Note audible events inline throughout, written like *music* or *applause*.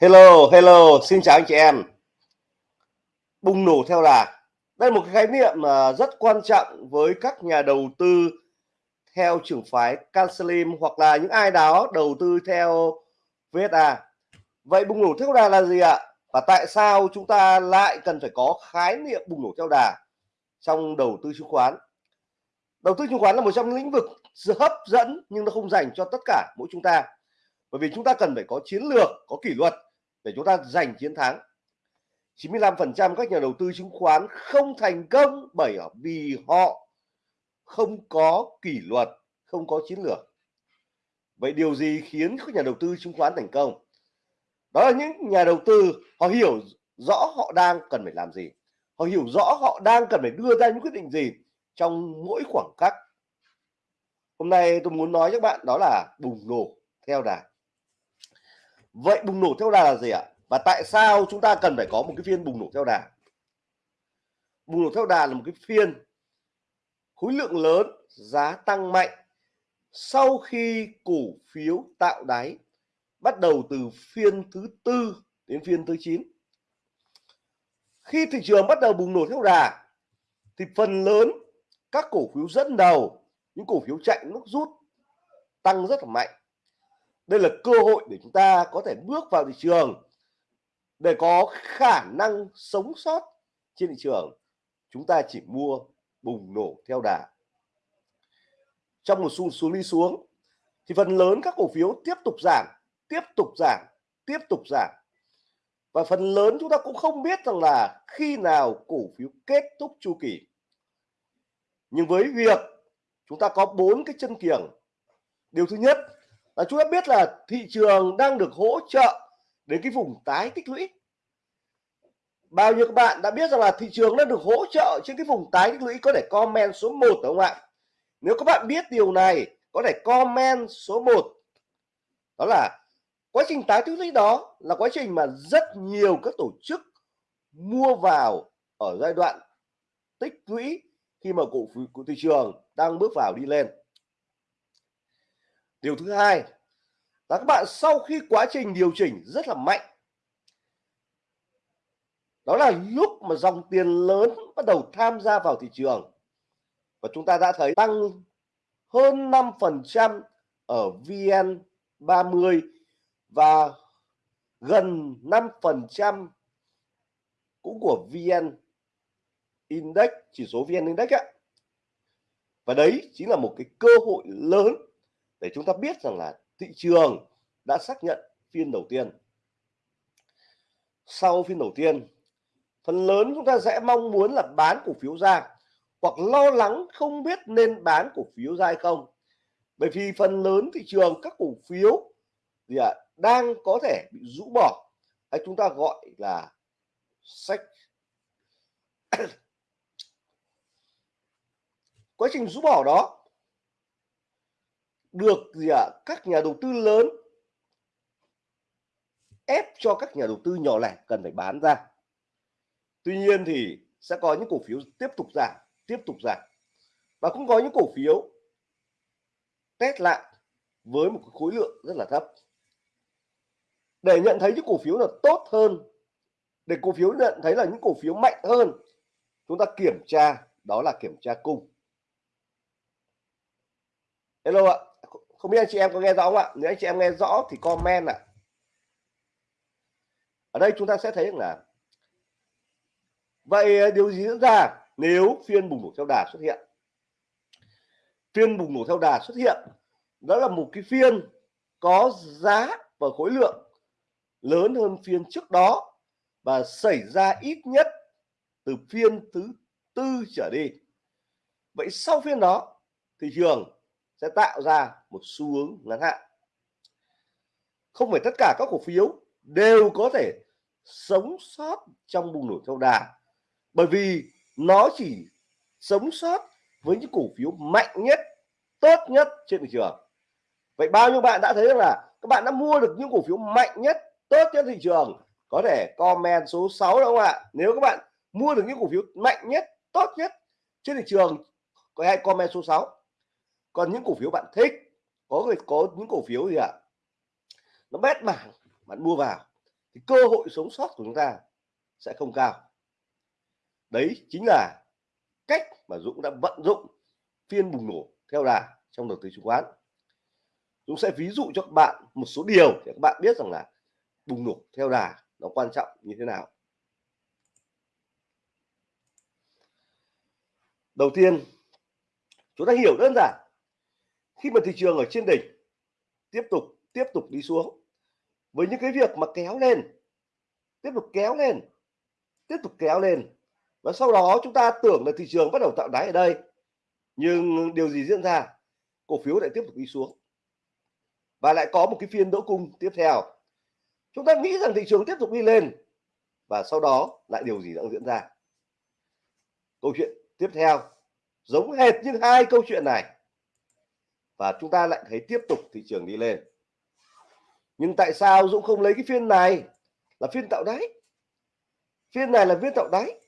Hello, hello, xin chào anh chị em. Bùng nổ theo đà. Đây là một cái khái niệm mà rất quan trọng với các nhà đầu tư theo trường phái Cancelim hoặc là những ai đó đầu tư theo VSA. Vậy bùng nổ theo đà là gì ạ? Và tại sao chúng ta lại cần phải có khái niệm bùng nổ theo đà trong đầu tư chứng khoán? Đầu tư chứng khoán là một trong những lĩnh vực hấp dẫn nhưng nó không dành cho tất cả mỗi chúng ta. Bởi vì chúng ta cần phải có chiến lược, có kỷ luật để chúng ta giành chiến thắng. 95% các nhà đầu tư chứng khoán không thành công bởi vì họ không có kỷ luật không có chiến lược. Vậy điều gì khiến các nhà đầu tư chứng khoán thành công? Đó là những nhà đầu tư họ hiểu rõ họ đang cần phải làm gì. Họ hiểu rõ họ đang cần phải đưa ra những quyết định gì trong mỗi khoảng cách. hôm nay tôi muốn nói với các bạn đó là bùng nổ theo đà vậy bùng nổ theo đà là gì ạ? Và tại sao chúng ta cần phải có một cái phiên bùng nổ theo đà? Bùng nổ theo đà là một cái phiên khối lượng lớn, giá tăng mạnh. Sau khi cổ phiếu tạo đáy bắt đầu từ phiên thứ tư đến phiên thứ 9 khi thị trường bắt đầu bùng nổ theo đà thì phần lớn các cổ phiếu dẫn đầu, những cổ phiếu chạy nước rút tăng rất là mạnh đây là cơ hội để chúng ta có thể bước vào thị trường, để có khả năng sống sót trên thị trường. Chúng ta chỉ mua bùng nổ theo đà. Trong một xu xuống đi xuống, thì phần lớn các cổ phiếu tiếp tục giảm, tiếp tục giảm, tiếp tục giảm. Và phần lớn chúng ta cũng không biết rằng là khi nào cổ phiếu kết thúc chu kỳ. Nhưng với việc chúng ta có bốn cái chân kiềng. Điều thứ nhất là chúng ta biết là thị trường đang được hỗ trợ đến cái vùng tái tích lũy. Bao nhiêu các bạn đã biết rằng là thị trường đang được hỗ trợ trên cái vùng tái tích lũy có thể comment số 1 đúng không ạ? Nếu các bạn biết điều này, có thể comment số 1 đó là quá trình tái tích lũy đó là quá trình mà rất nhiều các tổ chức mua vào ở giai đoạn tích lũy khi mà cổ phiếu của thị trường đang bước vào đi lên điều thứ hai là các bạn sau khi quá trình điều chỉnh rất là mạnh, đó là lúc mà dòng tiền lớn bắt đầu tham gia vào thị trường. Và chúng ta đã thấy tăng hơn 5% ở VN30 và gần 5% cũng của VN Index, chỉ số VN Index ạ. Và đấy chính là một cái cơ hội lớn để chúng ta biết rằng là thị trường đã xác nhận phiên đầu tiên. Sau phiên đầu tiên phần lớn chúng ta sẽ mong muốn là bán cổ phiếu ra hoặc lo lắng không biết nên bán cổ phiếu ra hay không. Bởi vì phần lớn thị trường các cổ phiếu gì ạ à, đang có thể bị rũ bỏ. Hay chúng ta gọi là sách. *coughs* Quá trình rũ bỏ đó được gì ạ? À, các nhà đầu tư lớn ép cho các nhà đầu tư nhỏ lẻ cần phải bán ra. Tuy nhiên thì sẽ có những cổ phiếu tiếp tục giảm tiếp tục giảm. Và cũng có những cổ phiếu test lại với một khối lượng rất là thấp. Để nhận thấy những cổ phiếu là tốt hơn để cổ phiếu nhận thấy là những cổ phiếu mạnh hơn chúng ta kiểm tra đó là kiểm tra cung. Hello ạ không biết anh chị em có nghe rõ không ạ? Nếu anh chị em nghe rõ thì comment ạ. Ở đây chúng ta sẽ thấy là vậy ờ, điều gì diễn ra nếu phiên bùng nổ theo đà xuất hiện? Phiên bùng nổ theo đà xuất hiện, đó là một cái phiên có giá và khối lượng lớn hơn phiên trước đó và xảy ra ít nhất từ phiên thứ tư trở đi. Vậy sau phiên đó thị trường sẽ tạo ra một xu hướng ngắn hạn. Không phải tất cả các cổ phiếu đều có thể sống sót trong bùng nổ theo đà, bởi vì nó chỉ sống sót với những cổ phiếu mạnh nhất, tốt nhất trên thị trường. Vậy bao nhiêu bạn đã thấy rằng là các bạn đã mua được những cổ phiếu mạnh nhất, tốt nhất thị trường? Có thể comment số 6 đúng không ạ? Nếu các bạn mua được những cổ phiếu mạnh nhất, tốt nhất trên thị trường, có hay comment số 6 còn những cổ phiếu bạn thích, có người, có những cổ phiếu gì ạ? Nó bét bảng bạn mua vào, thì cơ hội sống sót của chúng ta sẽ không cao. Đấy chính là cách mà Dũng đã vận dụng phiên bùng nổ theo đà trong đầu tư chứng khoán. Dũng sẽ ví dụ cho các bạn một số điều để các bạn biết rằng là bùng nổ theo đà nó quan trọng như thế nào. Đầu tiên, chúng ta hiểu đơn giản khi mà thị trường ở trên đỉnh tiếp tục tiếp tục đi xuống, với những cái việc mà kéo lên, tiếp tục kéo lên, tiếp tục kéo lên, và sau đó chúng ta tưởng là thị trường bắt đầu tạo đáy ở đây, nhưng điều gì diễn ra? Cổ phiếu lại tiếp tục đi xuống. Và lại có một cái phiên đỗ cung tiếp theo. Chúng ta nghĩ rằng thị trường tiếp tục đi lên, và sau đó lại điều gì đang diễn ra? Câu chuyện tiếp theo. Giống hệt như hai câu chuyện này và chúng ta lại thấy tiếp tục thị trường đi lên. Nhưng tại sao Dũng không lấy cái phiên này? Là phiên tạo đáy. Phiên này là phiên tạo đáy.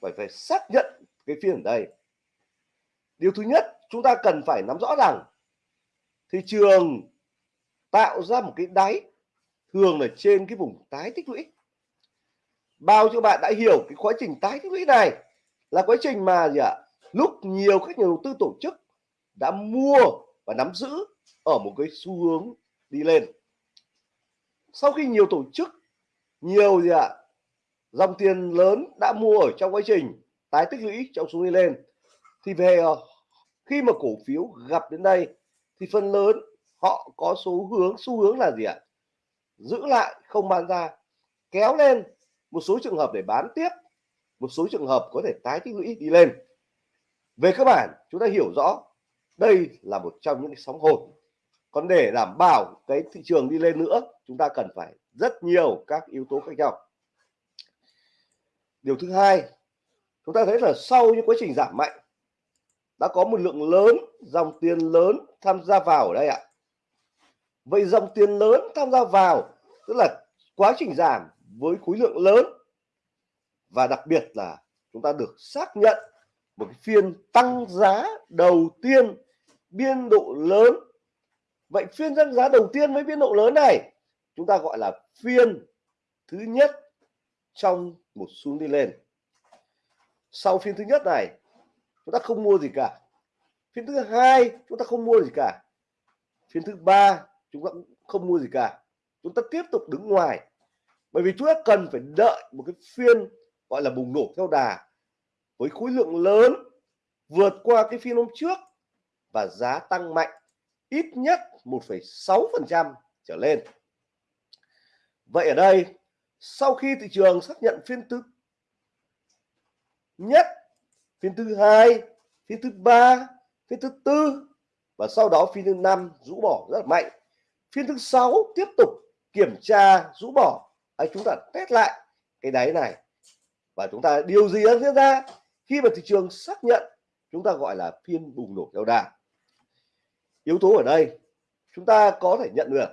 Phải phải xác nhận cái phiên ở đây. Điều thứ nhất, chúng ta cần phải nắm rõ rằng thị trường tạo ra một cái đáy thường là trên cái vùng tái tích lũy. Bao nhiêu bạn đã hiểu cái quá trình tái tích lũy này? Là quá trình mà gì ạ? Lúc nhiều các nhà đầu tư tổ chức đã mua và nắm giữ ở một cái xu hướng đi lên. Sau khi nhiều tổ chức, nhiều gì ạ, dòng tiền lớn đã mua ở trong quá trình tái tích lũy trong xu đi lên, thì về ờ, khi mà cổ phiếu gặp đến đây thì phần lớn họ có số hướng, xu hướng là gì ạ? Giữ lại, không bán ra, kéo lên một số trường hợp để bán tiếp, một số trường hợp có thể tái tích lũy đi lên. Về cơ bản, chúng ta hiểu rõ đây là một trong những cái sóng hồn. Còn để đảm bảo cái thị trường đi lên nữa, chúng ta cần phải rất nhiều các yếu tố khác nhau. Điều thứ hai, chúng ta thấy là sau những quá trình giảm mạnh, đã có một lượng lớn dòng tiền lớn tham gia vào ở đây ạ. Vậy dòng tiền lớn tham gia vào, tức là quá trình giảm với khối lượng lớn, và đặc biệt là chúng ta được xác nhận một cái phiên tăng giá đầu tiên biên độ lớn. Vậy phiên tăng giá đầu tiên với biên độ lớn này, chúng ta gọi là phiên thứ nhất trong một xuống đi lên. Sau phiên thứ nhất này, chúng ta không mua gì cả. Phiên thứ hai, chúng ta không mua gì cả. Phiên thứ ba, chúng ta cũng không mua gì cả. Chúng ta tiếp tục đứng ngoài. Bởi vì chúng ta cần phải đợi một cái phiên gọi là bùng nổ theo đà với khối lượng lớn vượt qua cái phiên hôm trước và giá tăng mạnh ít nhất 1,6% trở lên. Vậy ở đây sau khi thị trường xác nhận phiên thứ nhất, phiên thứ hai, phiên thứ ba, phiên thứ tư và sau đó phiên thứ năm rũ bỏ rất là mạnh. Phiên thứ sáu tiếp tục kiểm tra rũ bỏ. Ấy chúng ta test lại cái đáy này và chúng ta điều gì đang diễn ra khi mà thị trường xác nhận chúng ta gọi là phiên bùng nổ theo đà yếu tố ở đây, chúng ta có thể nhận được.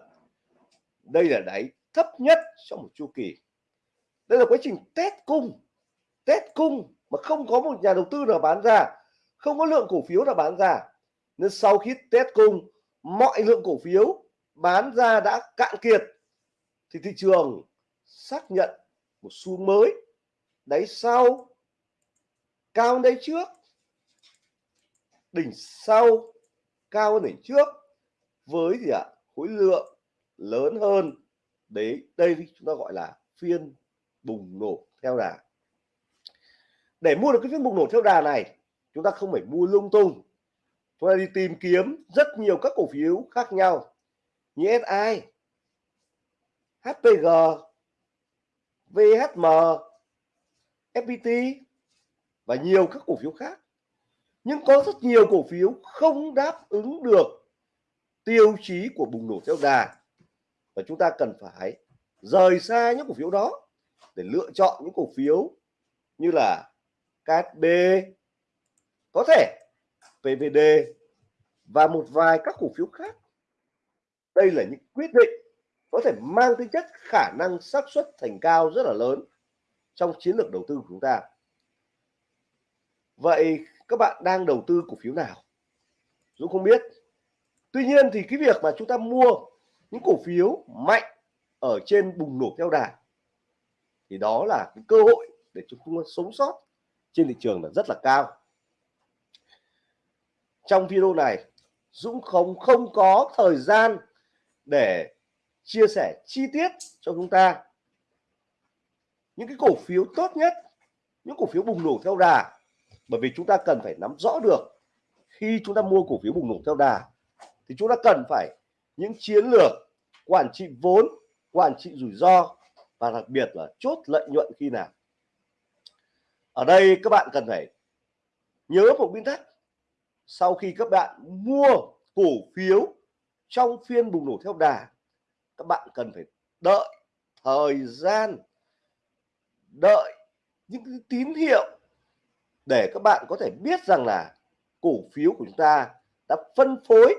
Đây là đáy thấp nhất trong một chu kỳ. Đây là quá trình test cung test cung mà không có một nhà đầu tư nào bán ra, không có lượng cổ phiếu nào bán ra. Nên sau khi test cung, mọi lượng cổ phiếu bán ra đã cạn kiệt, thì thị trường xác nhận một xu mới. Đáy sau, cao đáy trước, đỉnh sau cao hơn đỉnh trước, với gì ạ? Khối lượng lớn hơn. Đấy, đây chúng ta gọi là phiên bùng nổ theo đà. Để mua được cái phiên bùng nổ theo đà này, chúng ta không phải mua lung tung. Chúng ta đi tìm kiếm rất nhiều các cổ phiếu khác nhau như SI HPG VHM FPT và nhiều các cổ phiếu khác nhưng có rất nhiều cổ phiếu không đáp ứng được tiêu chí của bùng nổ theo đà và chúng ta cần phải rời xa những cổ phiếu đó để lựa chọn những cổ phiếu như là KSB có thể PVD và một vài các cổ phiếu khác. Đây là những quyết định có thể mang tính chất khả năng xác suất thành cao rất là lớn trong chiến lược đầu tư của chúng ta. Vậy các bạn đang đầu tư cổ phiếu nào? Dũng không biết. Tuy nhiên thì cái việc mà chúng ta mua những cổ phiếu mạnh ở trên bùng nổ theo đà thì đó là cái cơ hội để chúng ta sống sót trên thị trường là rất là cao. Trong video này, Dũng không không có thời gian để chia sẻ chi tiết cho chúng ta những cái cổ phiếu tốt nhất, những cổ phiếu bùng nổ theo đà bởi vì chúng ta cần phải nắm rõ được khi chúng ta mua cổ phiếu bùng nổ theo đà, thì chúng ta cần phải những chiến lược quản trị vốn, quản trị rủi ro và đặc biệt là chốt lợi nhuận khi nào. Ở đây các bạn cần phải nhớ một nguyên tắc. Sau khi các bạn mua cổ phiếu trong phiên bùng nổ theo đà, các bạn cần phải đợi thời gian, đợi những cái tín hiệu để các bạn có thể biết rằng là cổ phiếu của chúng ta đã phân phối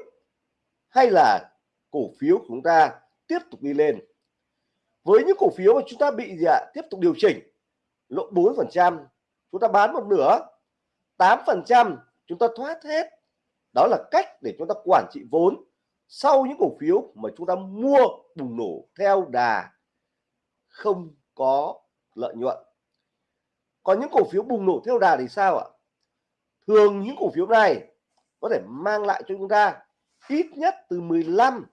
hay là cổ phiếu của chúng ta tiếp tục đi lên. Với những cổ phiếu mà chúng ta bị gì ạ? Tiếp tục điều chỉnh. Lỗ 4 phần trăm, chúng ta bán một nửa. 8 phần trăm, chúng ta thoát hết. Đó là cách để chúng ta quản trị vốn sau những cổ phiếu mà chúng ta mua bùng nổ theo đà không có lợi nhuận có những cổ phiếu bùng nổ theo đà thì sao ạ? Thường những cổ phiếu này có thể mang lại cho chúng ta ít nhất từ 15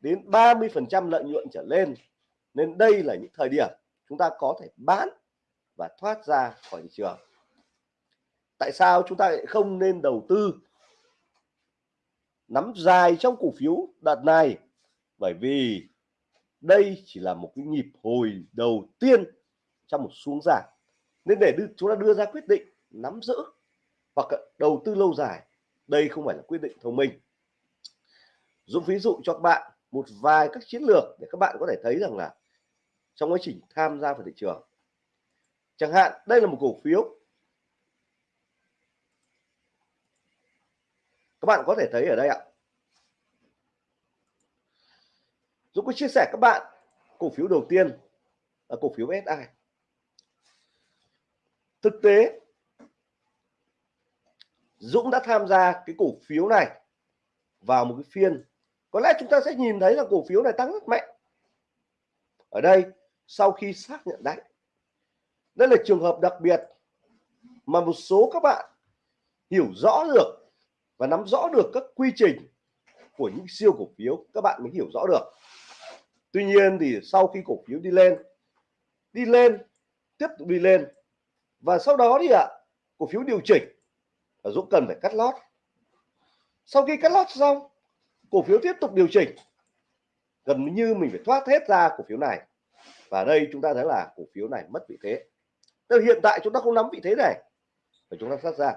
đến 30 phần trăm lợi nhuận trở lên. Nên đây là những thời điểm chúng ta có thể bán và thoát ra khỏi thị trường. Tại sao chúng ta lại không nên đầu tư nắm dài trong cổ phiếu đợt này? Bởi vì đây chỉ là một cái nhịp hồi đầu tiên trong một xuống giảm nên để đưa, chúng ta đưa ra quyết định nắm giữ hoặc đầu tư lâu dài đây không phải là quyết định thông minh. Dũng ví dụ cho các bạn một vài các chiến lược để các bạn có thể thấy rằng là trong quá trình tham gia vào thị trường. Chẳng hạn đây là một cổ phiếu. Các bạn có thể thấy ở đây ạ. Dũng có chia sẻ các bạn cổ phiếu đầu tiên là cổ phiếu SI thực tế, Dũng đã tham gia cái cổ phiếu này vào một cái phiên. Có lẽ chúng ta sẽ nhìn thấy là cổ phiếu này tăng rất mạnh. Ở đây, sau khi xác nhận đáy, đây là trường hợp đặc biệt mà một số các bạn hiểu rõ được và nắm rõ được các quy trình của những siêu cổ phiếu. Các bạn mới hiểu rõ được. Tuy nhiên thì sau khi cổ phiếu đi lên đi lên, tiếp tục đi lên và sau đó thì ạ à, cổ phiếu điều chỉnh và Dũng cần phải cắt lót. Sau khi cắt lót xong cổ phiếu tiếp tục điều chỉnh. Gần như mình phải thoát hết ra cổ phiếu này. Và đây chúng ta thấy là cổ phiếu này mất vị thế. Tức hiện tại chúng ta không nắm vị thế này và chúng ta thoát ra.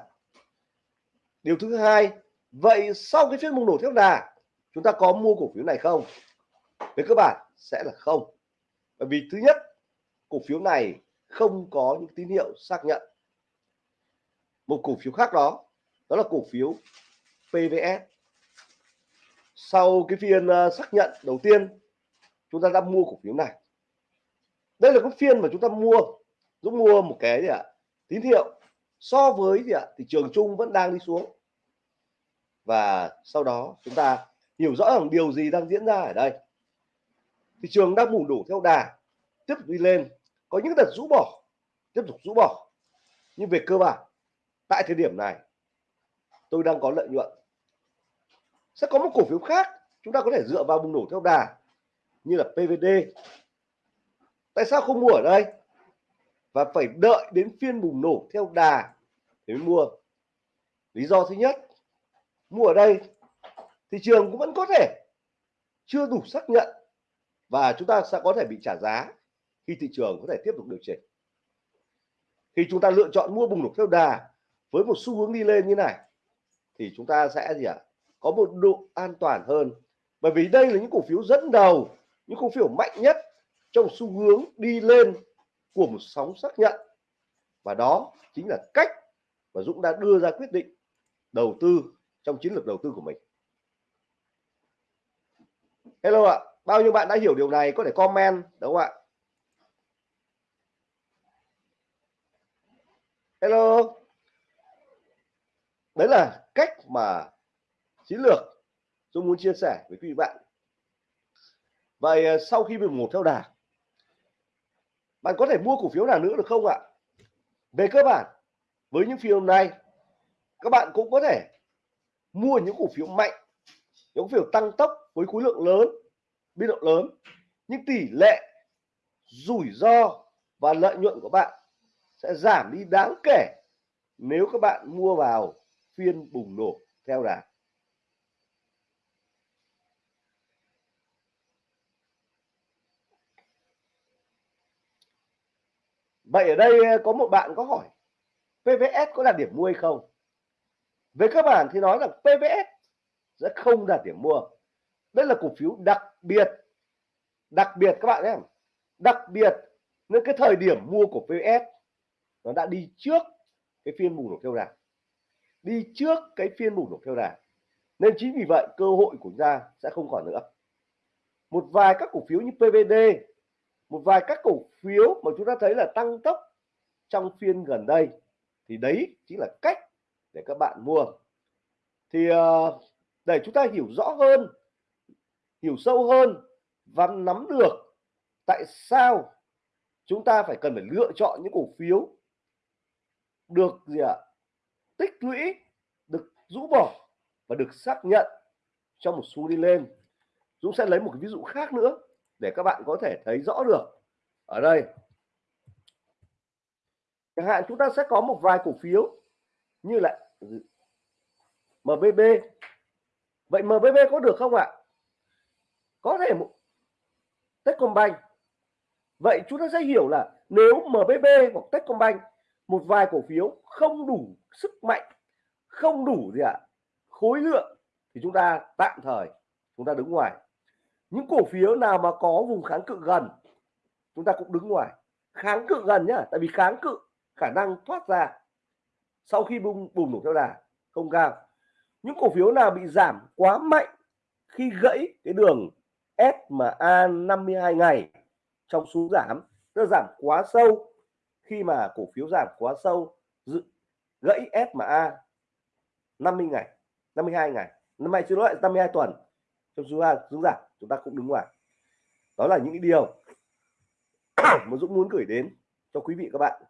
Điều thứ hai vậy sau cái phiên bùng nổ theo đà chúng ta có mua cổ phiếu này không? Về cơ bản sẽ là không. Bởi vì thứ nhất cổ phiếu này không có những tín hiệu xác nhận. Một cổ phiếu khác đó đó là cổ phiếu PVS sau cái phiên à, xác nhận đầu tiên, chúng ta đã mua cổ phiếu này. Đây là cái phiên mà chúng ta mua, giúp mua một cái gì ạ, tín hiệu so với gì ạ, thị trường chung vẫn đang đi xuống. Và sau đó chúng ta hiểu rõ rằng điều gì đang diễn ra ở đây. Thị trường đang bùng đổ theo đà, tiếp tục đi lên có những đợt rũ bỏ, tiếp tục rũ bỏ. Nhưng về cơ bản, tại thời điểm này, tôi đang có lợi nhuận. Sẽ có một cổ phiếu khác, chúng ta có thể dựa vào bùng nổ theo đà, như là PVD tại sao không mua ở đây? Và phải đợi đến phiên bùng nổ theo đà để mua. Lý do thứ nhất, mua ở đây, thị trường cũng vẫn có thể chưa đủ xác nhận và chúng ta sẽ có thể bị trả giá khi thị trường có thể tiếp tục điều chỉnh. Khi chúng ta lựa chọn mua bùng nổ theo đà với một xu hướng đi lên như này, thì chúng ta sẽ gì ạ? À? có một độ an toàn hơn. Bởi vì đây là những cổ phiếu dẫn đầu, những cổ phiếu mạnh nhất trong xu hướng đi lên của một sóng xác nhận. Và đó chính là cách mà Dũng đã đưa ra quyết định đầu tư trong chiến lược đầu tư của mình. Hello ạ, bao nhiêu bạn đã hiểu điều này có thể comment, đúng không ạ? Hello. Đấy là cách mà chiến lược tôi muốn chia sẻ với quý vị bạn. Vậy à, sau khi mình một theo đà bạn có thể mua cổ phiếu nào nữa được không ạ? Về cơ bản, với những phiên hôm nay, các bạn cũng có thể mua những cổ phiếu mạnh, những cổ phiếu tăng tốc với khối lượng lớn biên độ lớn, nhưng tỷ lệ rủi ro và lợi nhuận của bạn sẽ giảm đi đáng kể nếu các bạn mua vào phiên bùng nổ theo đà Vậy ở đây ờ, có một bạn có hỏi PVS có là điểm mua hay không? Về cơ bản thì nói rằng PVS sẽ không đạt điểm mua. Đây là cổ phiếu đặc biệt. Đặc biệt các bạn nhé. Đặc biệt, nên cái thời điểm mua của PVS nó đã đi trước cái phiên bùng nổ theo đà. Đi trước cái phiên bùng nổ theo đà. Nên chính vì vậy, cơ hội của chúng ta sẽ không còn nữa. Một vài các cổ phiếu như PVD một vài các cổ phiếu mà chúng ta thấy là tăng tốc trong phiên gần đây, thì đấy chính là cách để các bạn mua thì ờ, để chúng ta hiểu rõ hơn, hiểu sâu hơn và nắm được tại sao chúng ta phải cần phải lựa chọn những cổ phiếu được gì ạ? Tích lũy, được rũ bỏ và được xác nhận trong một xu đi lên. Dũng sẽ lấy một cái ví dụ khác nữa để các bạn có thể thấy rõ được. Ở đây. Chẳng hạn chúng ta sẽ có một vài cổ phiếu như là MBB vậy MBB có được không ạ? Có thể một Techcombank. Vậy chúng ta sẽ hiểu là nếu MBB hoặc Techcombank một vài cổ phiếu không đủ sức mạnh, không đủ gì ạ, khối lượng, thì chúng ta tạm thời chúng ta đứng ngoài. Những cổ phiếu nào mà có vùng kháng cự gần, chúng ta cũng đứng ngoài. Kháng cự gần nhá, tại vì kháng cự khả năng thoát ra sau khi bùng bùng nổ theo đà không cao. Những cổ phiếu nào bị giảm quá mạnh khi gãy cái đường SMA 52 ngày trong xuống giảm nó giảm quá sâu khi mà cổ phiếu giảm quá sâu gãy SMA 50 ngày 52 ngày năm nay chưa lỗi 52 tuần trong số xuống giảm chúng ta cũng đứng ngoài đó là những điều *coughs* mà Dũng muốn gửi đến cho quý vị các bạn.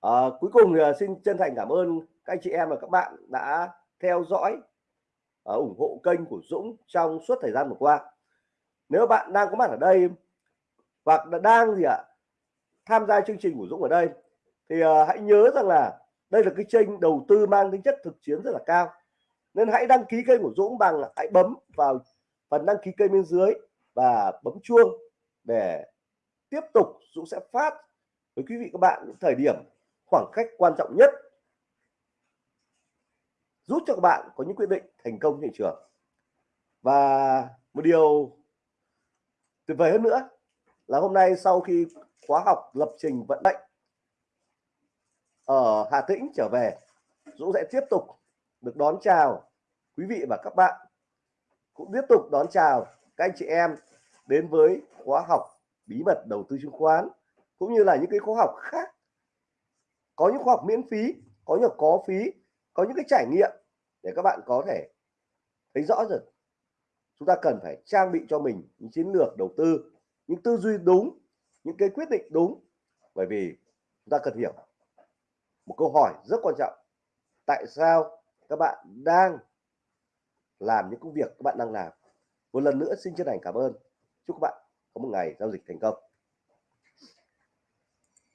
À, cuối cùng thì ờ, xin chân thành cảm ơn các anh chị em và các bạn đã theo dõi uh, ủng hộ kênh của Dũng trong suốt thời gian vừa qua. Nếu bạn đang có mặt ở đây hoặc là đang gì ạ tham gia chương trình của Dũng ở đây. Thì uh, hãy nhớ rằng là đây là cái kênh đầu tư mang tính chất thực chiến rất là cao. Nên hãy đăng ký kênh của Dũng bằng hãy bấm vào phần đăng ký kênh bên dưới và bấm chuông để tiếp tục Dũng sẽ phát với quý vị các bạn những thời điểm khoảng cách quan trọng nhất giúp cho các bạn có những quyết định thành công thị trường. Và một điều tuyệt vời hơn nữa là hôm nay sau khi khóa học lập trình vận mệnh ở Hà Tĩnh trở về Dũng sẽ tiếp tục được đón chào quý vị và các bạn. Cũng tiếp tục đón chào các anh chị em đến với khóa học bí mật đầu tư chứng khoán, cũng như là những cái khóa học khác. Có những khóa học miễn phí, có những có phí, có những cái trải nghiệm để các bạn có thể thấy rõ rồi. Chúng ta cần phải trang bị cho mình những chiến lược đầu tư những tư duy đúng, những cái quyết định đúng. Bởi vì chúng ta cần hiểu một câu hỏi rất quan trọng. Tại sao các bạn đang làm những công việc các bạn đang làm? Một lần nữa xin chân thành cảm ơn. Chúc các bạn có một ngày giao dịch thành công.